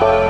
Bye.